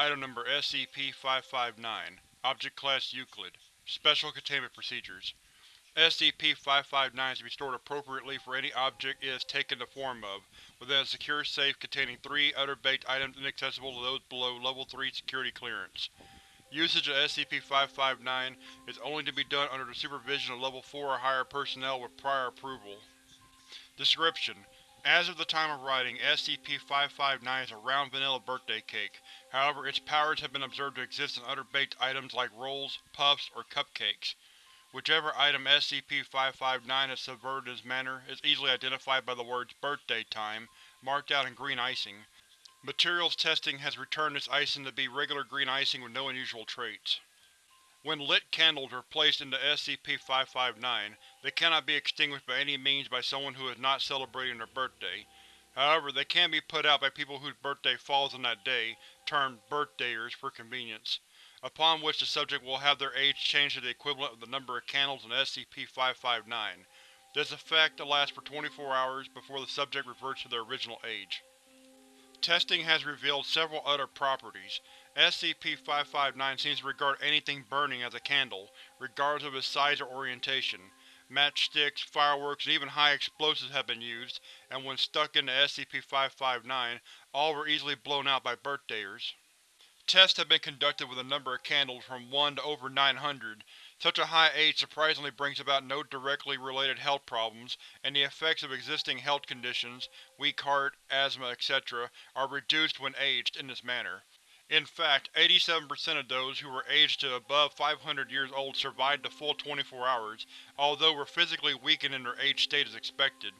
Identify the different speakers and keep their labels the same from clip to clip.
Speaker 1: Item Number SCP-559 Object Class Euclid Special Containment Procedures SCP-559 is to be stored appropriately for any object it has taken the form of, within a secure safe containing three other baked items inaccessible to those below Level 3 security clearance. Usage of SCP-559 is only to be done under the supervision of Level 4 or higher personnel with prior approval. Description: As of the time of writing, SCP-559 is a round vanilla birthday cake, however its powers have been observed to exist in other baked items like rolls, puffs, or cupcakes. Whichever item SCP-559 has subverted in this manner is easily identified by the words Birthday Time marked out in green icing. Materials testing has returned this icing to be regular green icing with no unusual traits. When lit candles are placed into SCP-559, they cannot be extinguished by any means by someone who is not celebrating their birthday. However, they can be put out by people whose birthday falls on that day, termed birthdayers for convenience, upon which the subject will have their age changed to the equivalent of the number of candles in SCP-559. This effect lasts for 24 hours before the subject reverts to their original age. Testing has revealed several other properties. SCP-559 seems to regard anything burning as a candle, regardless of its size or orientation. Matchsticks, fireworks, and even high explosives have been used, and when stuck into SCP-559, all were easily blown out by birthdayers. Tests have been conducted with a number of candles from 1 to over 900. Such a high age surprisingly brings about no directly related health problems, and the effects of existing health conditions, weak heart, asthma, etc., are reduced when aged in this manner. In fact, 87% of those who were aged to above 500 years old survived the full 24 hours, although were physically weakened in their aged state as expected.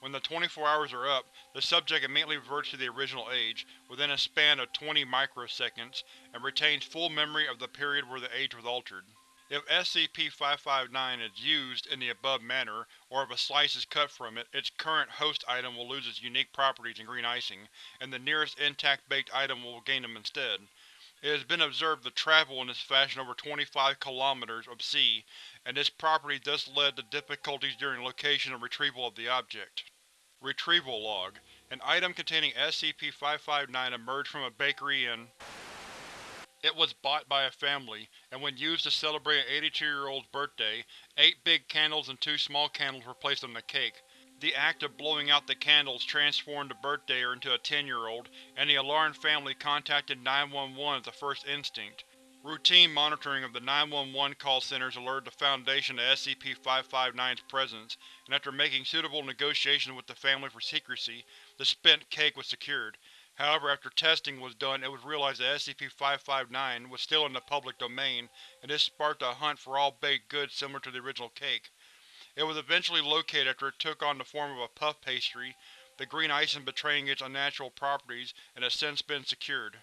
Speaker 1: When the 24 hours are up, the subject immediately reverts to the original age, within a span of 20 microseconds, and retains full memory of the period where the age was altered. If SCP-559 is used in the above manner, or if a slice is cut from it, its current host item will lose its unique properties in green icing, and the nearest intact baked item will gain them instead. It has been observed to travel in this fashion over 25 km of sea, and this property thus led to difficulties during location and retrieval of the object. Retrieval Log An item containing SCP-559 emerged from a bakery in it was bought by a family, and when used to celebrate an 82-year-old's birthday, eight big candles and two small candles were placed on the cake. The act of blowing out the candles transformed the birthdayer into a 10-year-old, and the alarmed family contacted 911 as the first instinct. Routine monitoring of the 911 call centers alerted the Foundation to SCP-559's presence, and after making suitable negotiations with the family for secrecy, the spent cake was secured. However, after testing was done it was realized that SCP-559 was still in the public domain, and this sparked a hunt for all baked goods similar to the original cake. It was eventually located after it took on the form of a puff pastry, the green icing betraying its unnatural properties, and has since been secured.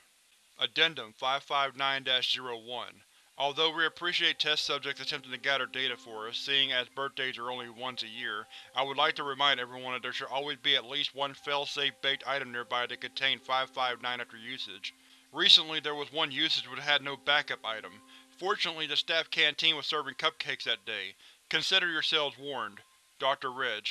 Speaker 1: Addendum 559-01 Although we appreciate test subjects attempting to gather data for us, seeing as birthdays are only once a year, I would like to remind everyone that there should always be at least one fail-safe baked item nearby that contained 559 after usage. Recently there was one usage but had no backup item. Fortunately the staff canteen was serving cupcakes that day. Consider yourselves warned. Dr. Reg